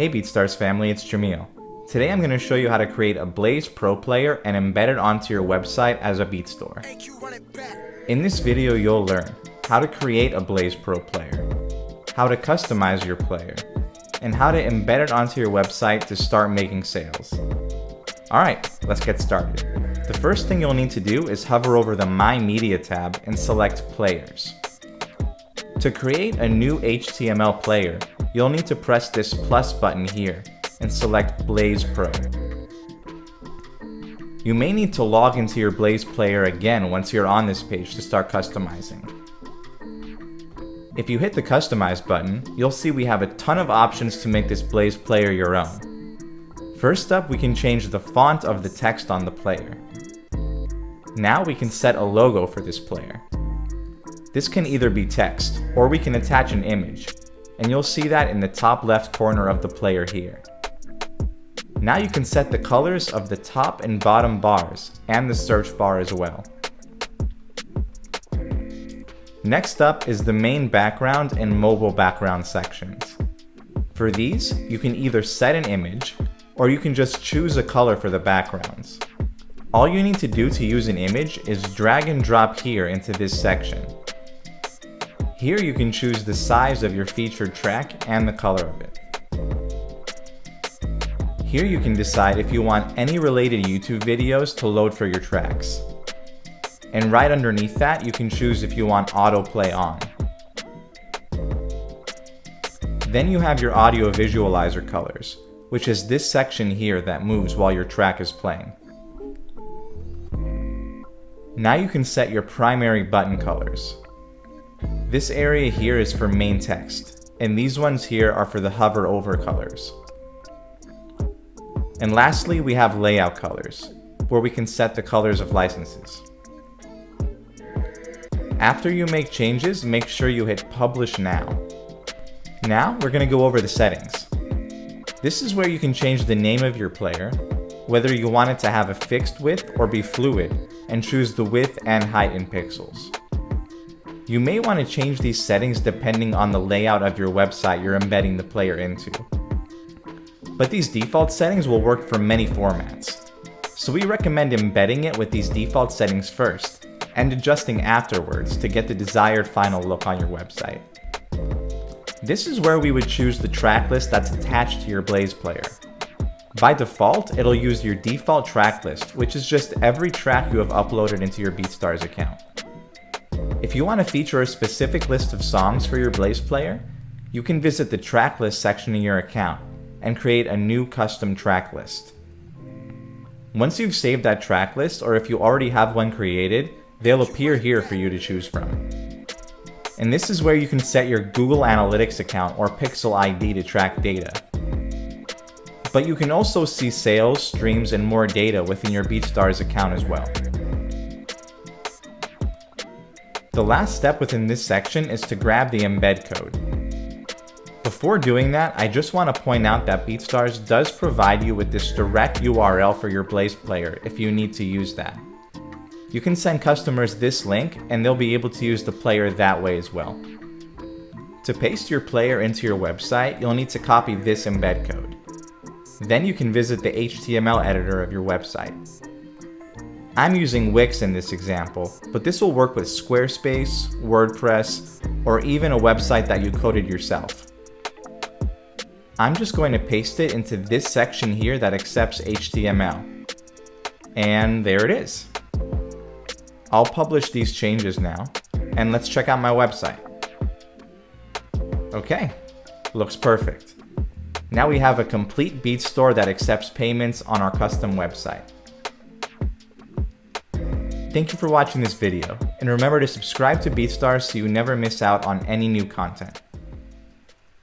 Hey BeatStars family, it's Jamil. Today I'm going to show you how to create a Blaze Pro player and embed it onto your website as a beat store. In this video you'll learn how to create a Blaze Pro player, how to customize your player, and how to embed it onto your website to start making sales. Alright, let's get started. The first thing you'll need to do is hover over the My Media tab and select Players. To create a new HTML player, you'll need to press this plus button here and select Blaze Pro. You may need to log into your Blaze player again once you're on this page to start customizing. If you hit the Customize button, you'll see we have a ton of options to make this Blaze player your own. First up, we can change the font of the text on the player. Now we can set a logo for this player. This can either be text, or we can attach an image, and you'll see that in the top left corner of the player here. Now you can set the colors of the top and bottom bars, and the search bar as well. Next up is the main background and mobile background sections. For these, you can either set an image, or you can just choose a color for the backgrounds. All you need to do to use an image is drag and drop here into this section. Here you can choose the size of your featured track and the color of it. Here you can decide if you want any related YouTube videos to load for your tracks. And right underneath that, you can choose if you want autoplay on. Then you have your audio visualizer colors, which is this section here that moves while your track is playing. Now you can set your primary button colors. This area here is for main text, and these ones here are for the hover over colors. And lastly, we have layout colors, where we can set the colors of licenses. After you make changes, make sure you hit publish now. Now we're going to go over the settings. This is where you can change the name of your player, whether you want it to have a fixed width or be fluid, and choose the width and height in pixels. You may want to change these settings depending on the layout of your website you're embedding the player into. But these default settings will work for many formats. So we recommend embedding it with these default settings first, and adjusting afterwards to get the desired final look on your website. This is where we would choose the track list that's attached to your Blaze player. By default, it'll use your default track list, which is just every track you have uploaded into your BeatStars account. If you want to feature a specific list of songs for your Blaze player, you can visit the track list section in your account and create a new custom track list. Once you've saved that track list, or if you already have one created, they'll appear here for you to choose from. And this is where you can set your Google Analytics account or Pixel ID to track data. But you can also see sales, streams, and more data within your BeatStars account as well. The last step within this section is to grab the embed code. Before doing that, I just want to point out that BeatStars does provide you with this direct URL for your Blaze player if you need to use that. You can send customers this link and they'll be able to use the player that way as well. To paste your player into your website, you'll need to copy this embed code. Then you can visit the HTML editor of your website. I'm using Wix in this example, but this will work with Squarespace, WordPress, or even a website that you coded yourself. I'm just going to paste it into this section here that accepts HTML. And there it is. I'll publish these changes now, and let's check out my website. Okay, looks perfect. Now we have a complete Beat store that accepts payments on our custom website. Thank you for watching this video, and remember to subscribe to BeatStars so you never miss out on any new content.